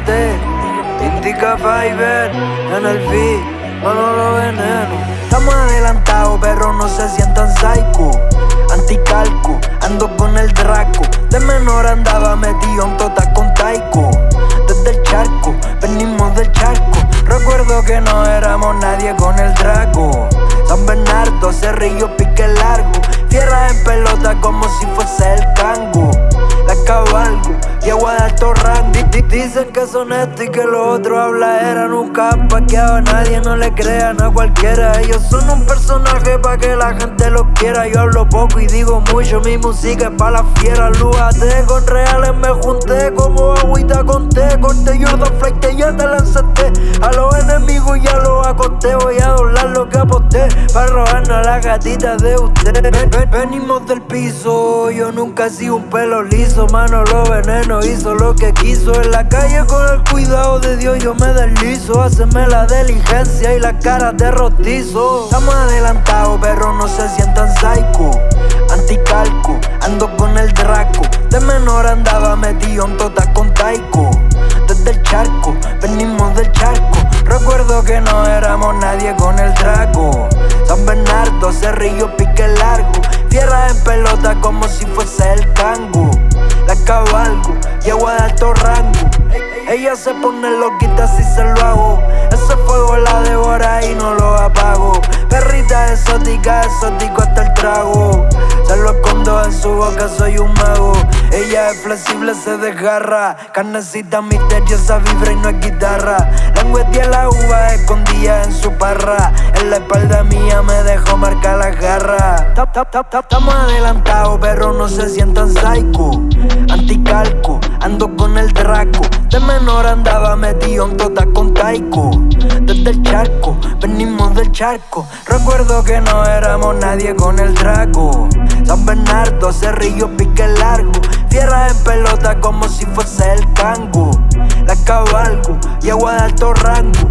Indica Fiverr en el beat, lo Veneno. Estamos adelantados, pero no se sientan psycho. Anticalco, ando con el Draco. De menor andaba metido en tota con Taiko. Desde el charco, venimos del charco. Recuerdo que no éramos nadie con el Draco. San Bernardo, Cerrillo, pique largo. Tierra en pelota como si fuese el cango. Dicen que son esto y que los otros habla era Nunca paqueado a nadie, no le crean a cualquiera. Ellos son un personaje para que la gente los quiera. Yo hablo poco y digo mucho, mi música es para la fiera. Lúate con reales, me junté como agüita con té. Corté yo dos flight, ya te lancé. A los enemigos ya los acosté. Voy a para robarnos a la gatita de usted. venimos del piso, yo nunca he sido un pelo liso. Mano, lo veneno hizo lo que quiso. En la calle con el cuidado de Dios yo me deslizo Haceme la diligencia y la cara de rostizo. Estamos adelantados pero no se sientan psycho. Anticalco, ando con el Draco. De menor andaba metido en tota con Taiko Desde el charco, venimos del charco Que no éramos nadie con el Draco San Bernardo, Cerrillo, pique largo Tierra en pelota como si fuese el tango La cabalgo y agua de alto rango ella se pone loquita si se lo hago. Ese fuego la devora y no lo apago. Perrita exótica, exótico hasta el trago. Su boca, soy un mago. Ella es flexible, se desgarra. Carnecita misteriosa, vibra y no es guitarra. Lengüetea la uva escondida en su parra. En la espalda mía me dejó marcar las garras. Estamos adelantados, pero no se sientan psycho. Anticalco, ando con el Draco. De menor andaba metido en tota con Taiko. Desde el charco, venimos del charco. Recuerdo que no éramos nadie con el Draco. San Bernardo, Cerrillo, pique largo. Tierra en pelota como si fuese el tango. La cabalgo y agua de alto rango.